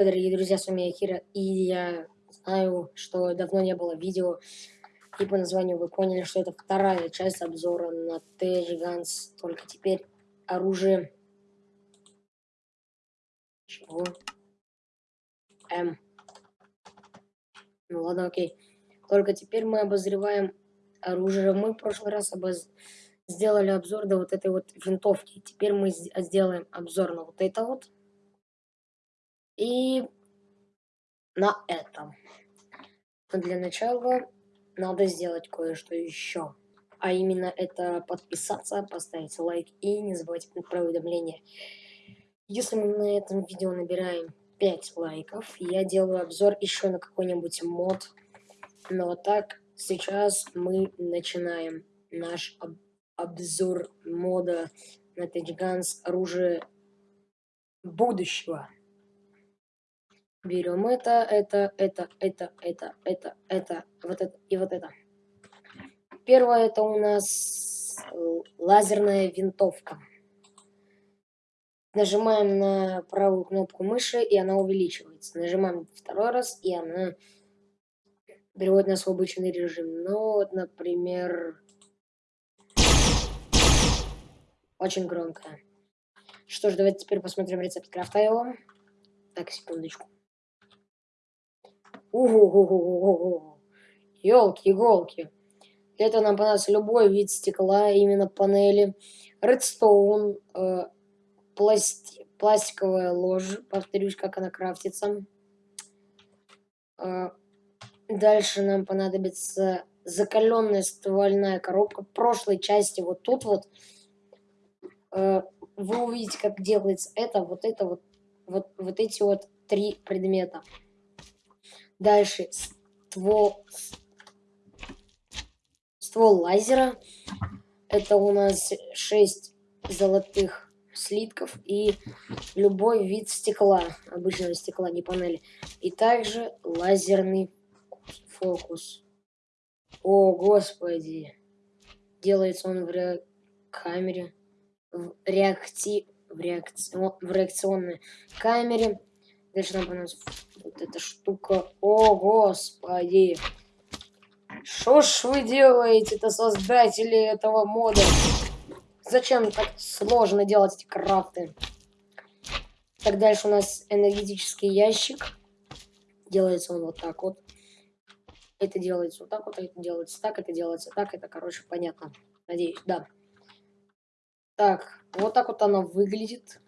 Дорогие друзья, с вами Акира, и я знаю, что давно не было видео, и по названию вы поняли, что это вторая часть обзора на T-Gigants, только теперь оружие... Чего? М. Ну ладно, окей. Только теперь мы обозреваем оружие. Мы в прошлый раз обоз... сделали обзор до вот этой вот винтовки. Теперь мы сделаем обзор на вот это вот. И на этом. Но для начала надо сделать кое-что еще. А именно это подписаться, поставить лайк и не забывайте про уведомления. Если мы на этом видео набираем 5 лайков, я делаю обзор еще на какой-нибудь мод. Но вот так сейчас мы начинаем наш об обзор мода на Тачганс оружие будущего. Берем это, это, это, это, это, это, это, вот это и вот это. Первое это у нас лазерная винтовка. Нажимаем на правую кнопку мыши, и она увеличивается. Нажимаем второй раз, и она переводит нас в обычный режим. Ну, вот, например, очень громко. Что ж, давайте теперь посмотрим рецепт крафта его. Так, секундочку. Ого-го-го-го-го. Ёлки-иголки. Для этого нам понадобится любой вид стекла, именно панели. Редстоун, э, пласти пластиковая ложь, повторюсь, как она крафтится. Э, дальше нам понадобится закаленная ствольная коробка. В прошлой части вот тут вот э, вы увидите, как делается это, вот это вот, вот, вот эти вот три предмета. Дальше ствол, ствол лазера. Это у нас 6 золотых слитков и любой вид стекла, обычного стекла, не панели. И также лазерный фокус. О, господи. Делается он в ре... камере, в, реакти... в, реакци... в реакционной камере. Дальше нам понадобится вот эта штука. О, господи. Что ж вы делаете-то, создатели этого мода? Зачем так сложно делать эти крафты? Так, дальше у нас энергетический ящик. Делается он вот так вот. Это делается вот так вот, это делается так, это делается так. Это, короче, понятно. Надеюсь, да. Так, вот так вот она выглядит.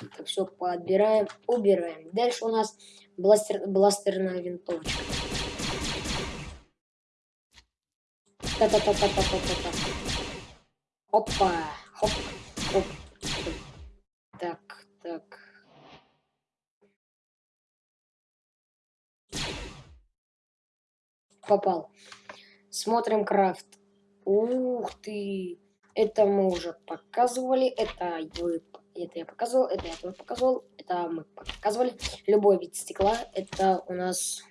Так, все подбираем, убираем. Дальше у нас бластер, бластерная винтовочка. Та-та-та-та-та-та-та. Опа, хоп, хоп. Так, так. Попал. Смотрим крафт. Ух ты. Это мы уже показывали. Это вы это я показывал, это я тоже показывал, это мы показывали. Любой вид стекла, это у нас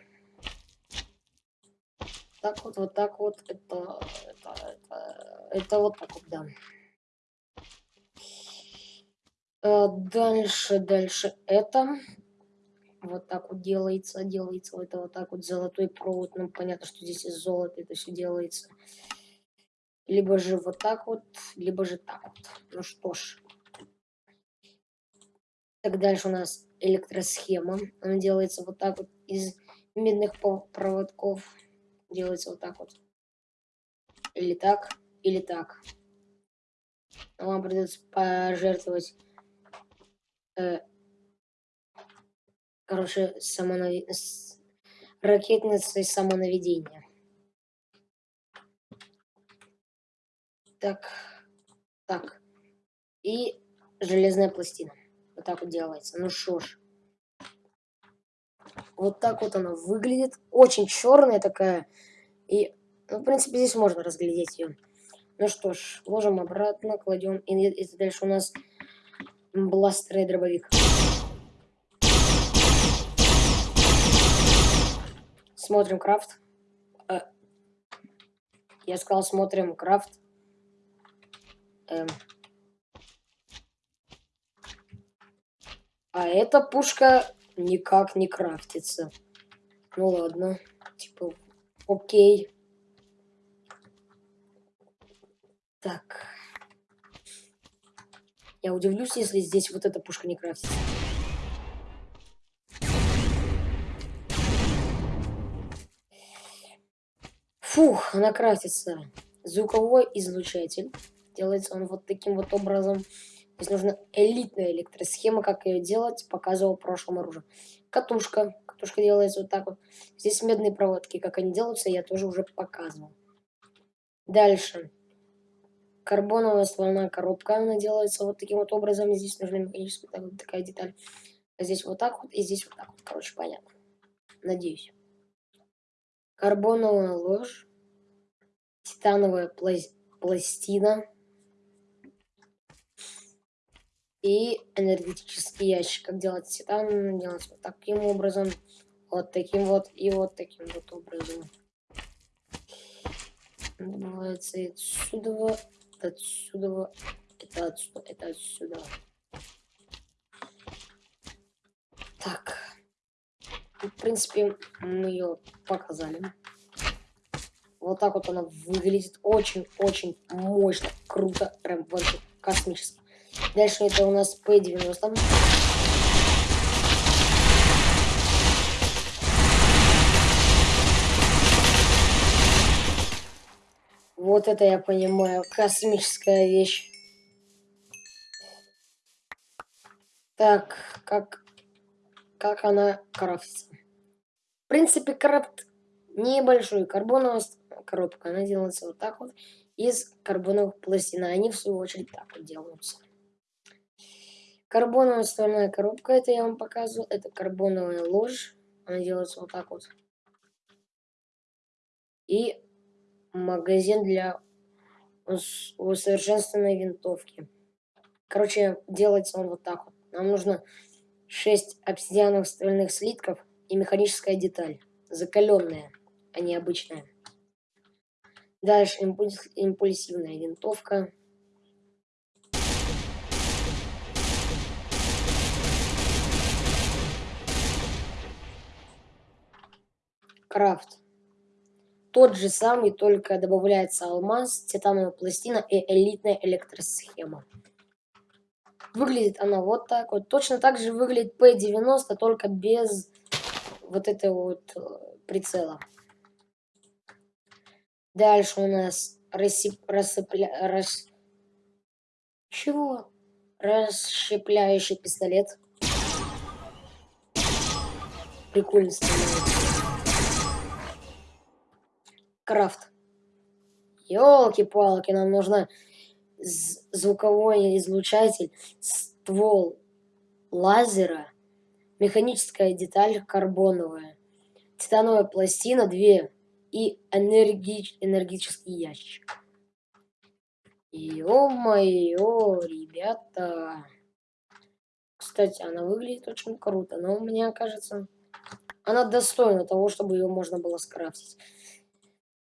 так вот, вот так вот, это, это, это, это вот так вот, да. А дальше, дальше это. Вот так вот делается, делается это вот так вот золотой провод. Ну, понятно, что здесь из золота это все делается. Либо же вот так вот, либо же так вот. Ну что ж, так дальше у нас электросхема. Она делается вот так вот из медных проводков. Делается вот так вот. Или так, или так. Вам придется пожертвовать э, короче, самонави... ракетницей самонаведения. Так, так. И железная пластина. Вот так вот делается. Ну что ж. Вот так вот она выглядит. Очень черная такая. И, ну, в принципе, здесь можно разглядеть ее. Ну что ж, ложим обратно, кладем. И, и дальше у нас бластер и дробовик. Смотрим крафт. Э, я сказал, смотрим крафт. Эм. А эта пушка никак не крафтится. Ну ладно, типа, окей. Так. Я удивлюсь, если здесь вот эта пушка не крафтится. Фух, она крафтится. Звуковой излучатель. Делается он вот таким вот образом. Здесь нужна элитная электросхема, как ее делать, показывал в прошлом оружии. Катушка. Катушка делается вот так вот. Здесь медные проводки. Как они делаются, я тоже уже показывал. Дальше. Карбоновая ствольная коробка. Она делается вот таким вот образом. Здесь нужна механическая так, вот такая деталь. Здесь вот так вот и здесь вот так вот. Короче, понятно. Надеюсь. Карбоновая ложь. Титановая пластина и энергетический ящик. Как делать титан? Делать вот таким образом, вот таким вот и вот таким вот образом. Добывается отсюда, отсюда, это отсюда, это отсюда. Так. В принципе, мы ее показали. Вот так вот она выглядит очень-очень мощно, круто, прям вообще космически. Дальше это у нас P90. Вот это я понимаю, космическая вещь. Так, как, как она крафтится. В принципе, крафт небольшой. Карбоновая коробка, она делается вот так вот из карбоновых пластин. Они, в свою очередь, так вот делаются. Карбоновая стальная коробка, это я вам показывал. Это карбоновая ложь. Она делается вот так вот. И магазин для усовершенствованной винтовки. Короче, делается он вот так вот. Нам нужно 6 обсидиановых стальных слитков и механическая деталь. Закаленная, а не обычная. Дальше импульс, импульсивная винтовка. Крафт. Тот же самый, только добавляется алмаз, титановая пластина и элитная электросхема. Выглядит она вот так вот. Точно так же выглядит P90, только без вот этого вот э, прицела. Дальше у нас рассып... рассыпля... рас... Чего? Расщепляющий пистолет. Прикольно становится. Крафт. Ёлки-палки, нам нужно звуковой излучатель, ствол лазера, механическая деталь карбоновая, титановая пластина 2 и энерги... энергический ящик. Ё-моё, ребята. Кстати, она выглядит очень круто, но мне кажется, она достойна того, чтобы ее можно было скрафтить.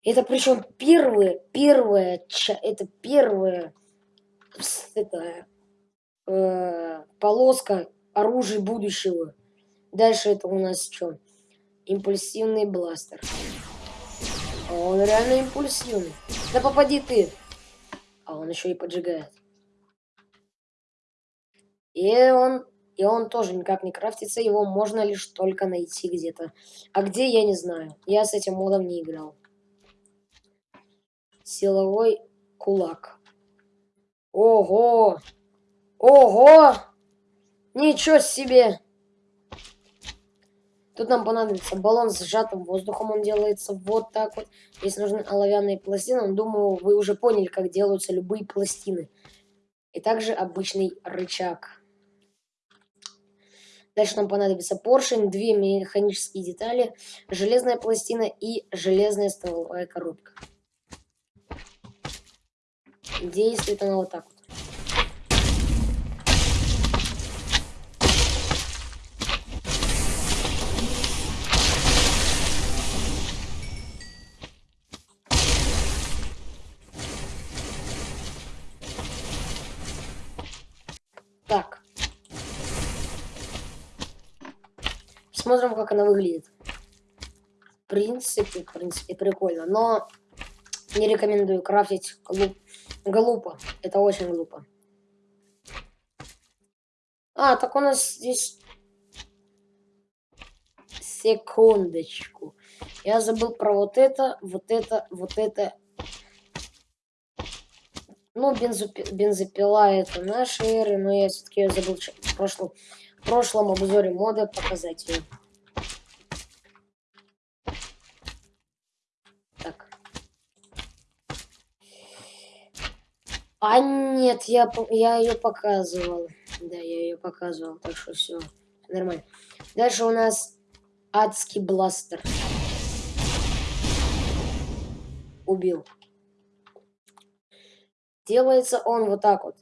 Это причем первое, первое, это первая это, э, полоска оружия будущего. Дальше это у нас что? Импульсивный бластер. Он реально импульсивный. Да попади ты. А он еще и поджигает. И он, и он тоже никак не крафтится. Его можно лишь только найти где-то. А где, я не знаю. Я с этим модом не играл силовой кулак. Ого! Ого! Ничего себе! Тут нам понадобится баллон с сжатым воздухом. Он делается вот так вот. Здесь нужны оловянные пластины. Думаю, вы уже поняли, как делаются любые пластины. И также обычный рычаг. Дальше нам понадобится поршень, две механические детали, железная пластина и железная стволовая коробка. Действует она вот так вот. Так. Смотрим, как она выглядит. В принципе, в принципе, прикольно. Но не рекомендую крафтить глуп... глупо. Это очень глупо. А, так у нас здесь... Секундочку. Я забыл про вот это, вот это, вот это. Ну, бензопи... бензопила это наши эры, но я все-таки забыл в прошлом, в прошлом обзоре мода показать ее. Так. А нет, я, я ее показывал. Да, я ее показывал, так что все нормально. Дальше у нас адский бластер. Убил. Делается он вот так вот.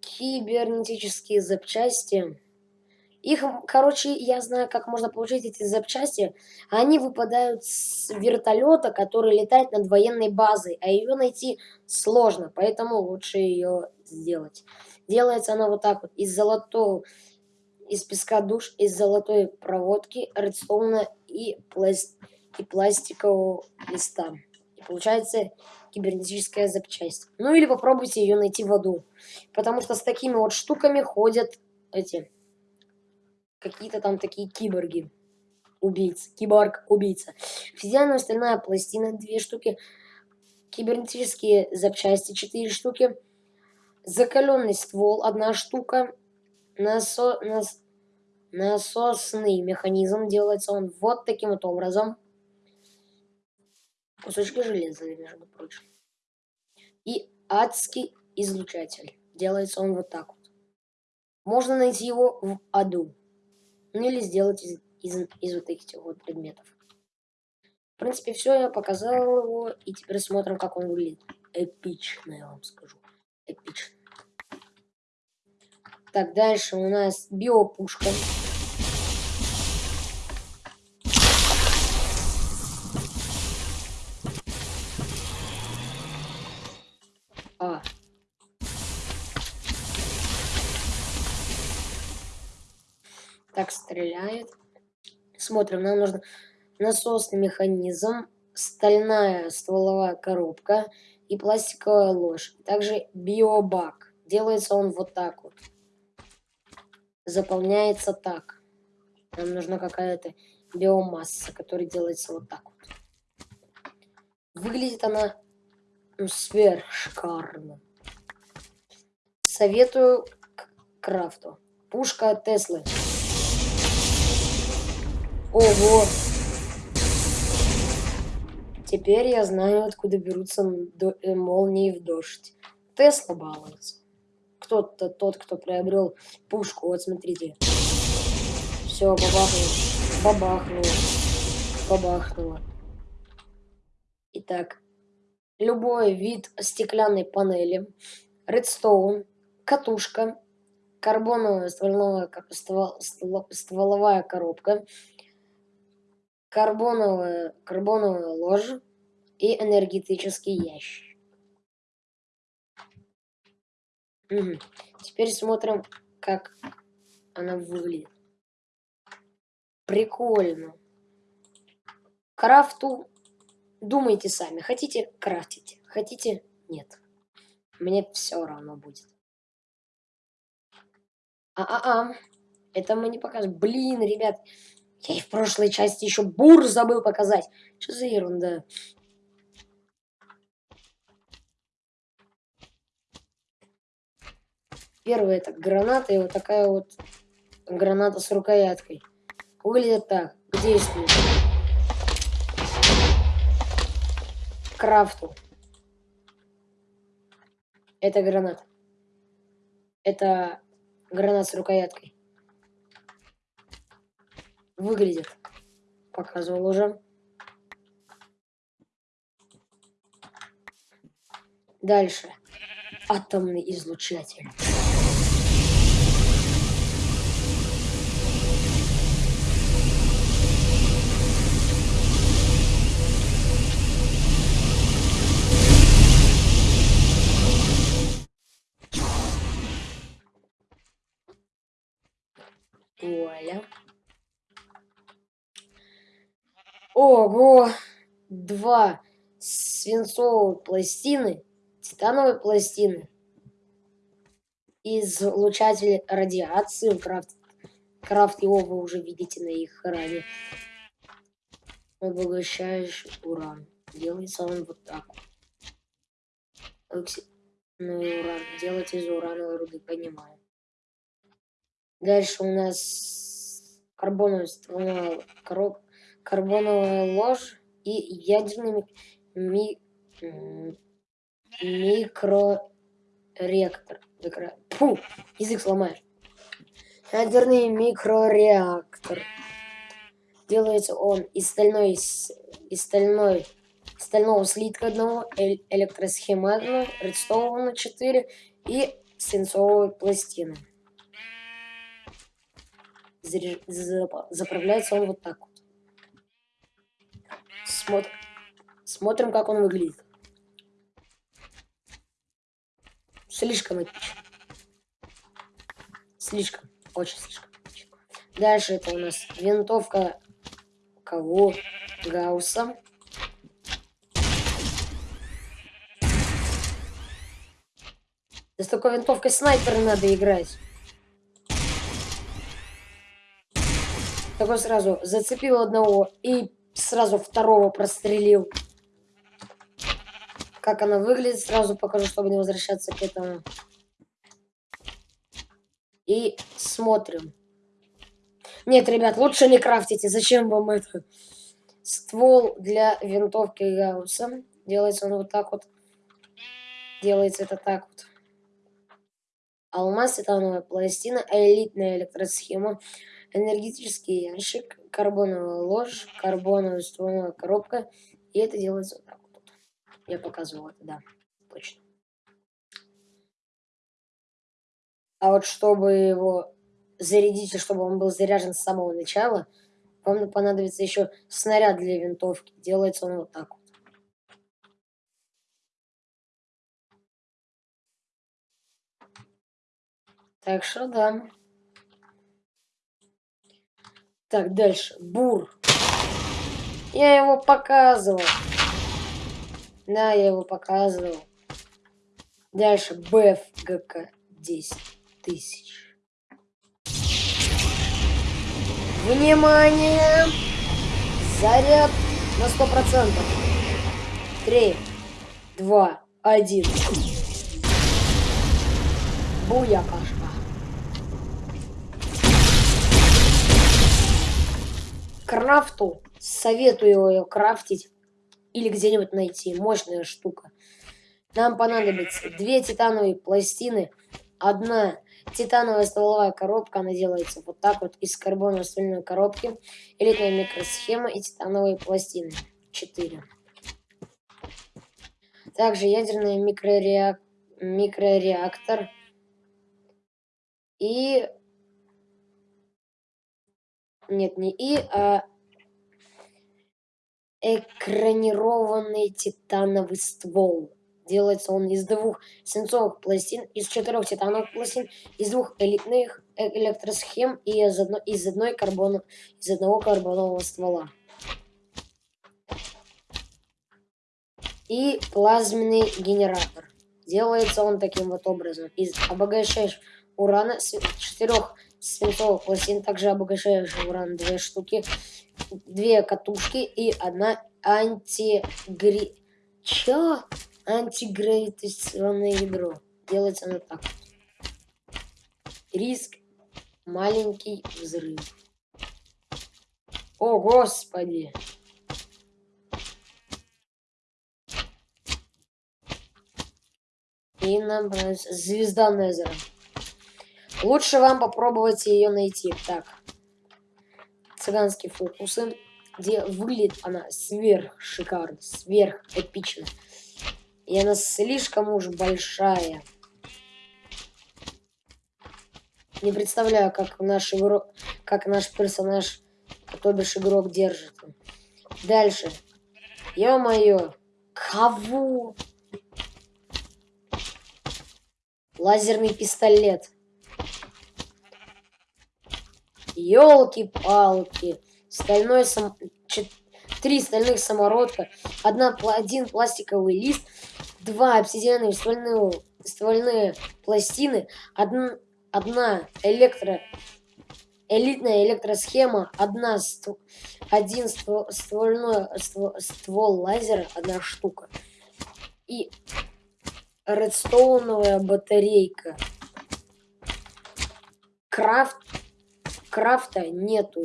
Кибернетические запчасти. Их, короче, я знаю, как можно получить эти запчасти. Они выпадают с вертолета, который летает над военной базой, а ее найти сложно, поэтому лучше ее сделать. Делается она вот так вот, из золотого, из песка душ, из золотой проводки, редстоуна и, пласт, и пластикового листа. И получается кибернетическая запчасть. Ну или попробуйте ее найти в аду. Потому что с такими вот штуками ходят эти какие-то там такие киборги. Убийцы. Киборг-убийца. Физиальная стальная пластина, две штуки. Кибернетические запчасти, четыре штуки. Закаленный ствол, одна штука. Насо... Нас... Насосный механизм делается он вот таким вот образом. Кусочки железа, между прочим. И адский излучатель. Делается он вот так вот. Можно найти его в аду. Ну или сделать из, из, из вот этих вот предметов. В принципе, все, я показал его. И теперь смотрим, как он выглядит. Эпично, я вам скажу. Эпично. Так, дальше у нас биопушка. Стреляет. Смотрим, нам нужно насосный механизм, стальная стволовая коробка и пластиковая ложь. Также биобак. Делается он вот так вот заполняется так. Нам нужна какая-то биомасса, которая делается вот так вот. Выглядит она ну, сверхшикарно. Советую к крафту. Пушка Теслы. Ого! Теперь я знаю, откуда берутся э, молнии в дождь. Тесла балуется кто-то, тот, кто приобрел пушку. Вот смотрите. Все, бабахнуло. Бабахнуло. Бабахнуло. Итак, любой вид стеклянной панели, редстоун, катушка, карбоновая стволовая, ствол, ствол, стволовая коробка, карбоновая, карбоновая ложь и энергетический ящик. Угу. Теперь смотрим, как она выглядит. Прикольно. Крафту думайте сами. Хотите – крафтите. Хотите – нет. Мне все равно будет. А-а-а. Это мы не показываем. Блин, ребят. Я и в прошлой части еще бур забыл показать. Что за ерунда? Первая это граната и вот такая вот граната с рукояткой. Выглядит так. К действию. Крафту. Это граната. Это гранат с рукояткой. Выглядит. Показывал уже. Дальше. Атомный излучатель. Вуаля. Ого! Два свинцовые пластины, титановые пластины, излучатель радиации, крафт, крафт его вы уже видите на их экране, обогащающий уран. Делается он вот так. Ну и уран. Делать из урановой руды, понимаю. Дальше у нас карбоновая ствольная коробка, карбоновая ложь и ядерный ми... микрореактор. Микро... Фу, язык сломаешь. Ядерный микрореактор. Делается он из стальной, из стальной, стального слитка одного, электросхемы одной, редстоуна 4 и свинцовой пластины. Заправляется он вот так вот. Смотр... Смотрим, как он выглядит. Слишком эпично. Слишком. Очень слишком. Дальше это у нас винтовка кого? Гаусса. Да с такой винтовкой снайпера надо играть. Такой сразу зацепил одного и сразу второго прострелил. Как она выглядит, сразу покажу, чтобы не возвращаться к этому. И смотрим. Нет, ребят, лучше не крафтите. Зачем вам это? Ствол для винтовки Гаусса. Делается он вот так вот. Делается это так вот. Алмаз, титановая пластина, элитная электросхема, энергетический ящик, карбоновая ложь, карбоновая ствольная коробка. И это делается вот так вот. Я показывал это, да, точно. А вот чтобы его зарядить, чтобы он был заряжен с самого начала, вам понадобится еще снаряд для винтовки. Делается он вот так вот. Так что да. Так, дальше. Бур. Я его показывал. Да, я его показывал. Дальше. БФГК 10 тысяч. Внимание! Заряд на сто процентов. Три, два, один. Буякашка. Крафту советую ее крафтить или где-нибудь найти. Мощная штука. Нам понадобится две титановые пластины, одна Титановая стволовая коробка, она делается вот так вот из карбоновой стальной коробки. Элитная микросхема и титановые пластины. 4. Также ядерный микрореак... микрореактор. И... Нет, не и, а экранированный титановый ствол. Делается он из двух свинцовых пластин, из четырех титановых пластин, из двух элитных электросхем и из, одно, из, одной карбона, из одного карбонового ствола. И плазменный генератор. Делается он таким вот образом. Из обогащаешь урана четырех свинцовых пластин, также обогащаешь уран две штуки, две катушки и одна антигри... Чё? антигравитационное ядро. Делается оно так. Риск маленький взрыв. О, господи! И нам звезда Незера. Лучше вам попробовать ее найти. Так. Цыганские фокусы. Где выглядит она сверх шикарно, сверх эпично. И она слишком уж большая. Не представляю, как наш игрок, как наш персонаж, то бишь игрок держит. Дальше. Ё-моё. Кого? Лазерный пистолет. Ёлки-палки. Стальной сам... три стальных самородка, одна, один пластиковый лист, два обсидиановые ствольные, ствольные пластины, одна, одна электро элитная электросхема, одна ствол, один ствол, ствольной ствол, ствол лазера, одна штука. И редстоуновая батарейка. Крафт, крафта нету.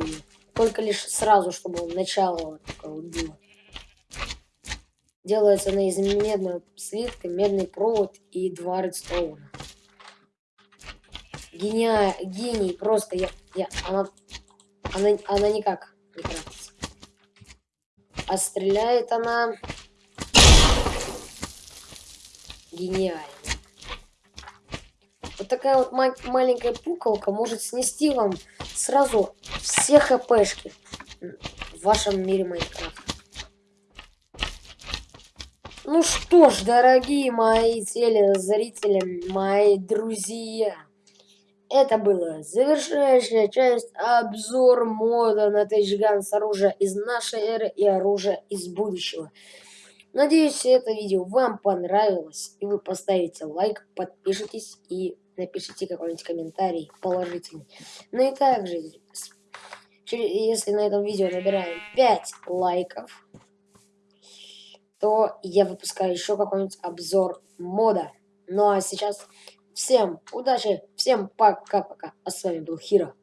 Только лишь сразу, чтобы начало такое было. Делается она из медного слитка, медный провод и два редстоуна. Гения... Гений, просто я... я она, она, она никак не крафтится. А стреляет она... Гениально. Такая вот ма маленькая пуколка может снести вам сразу все хпшки в вашем мире Майнкрафта. Ну что ж, дорогие мои телезрители, мои друзья, это была завершающая часть обзор мода на Тейджган с оружия из нашей эры и оружия из будущего. Надеюсь, это видео вам понравилось, и вы поставите лайк, подпишитесь и напишите какой-нибудь комментарий положительный. Ну и также, если на этом видео набираем 5 лайков, то я выпускаю еще какой-нибудь обзор мода. Ну а сейчас всем удачи, всем пока-пока. А с вами был Хиро.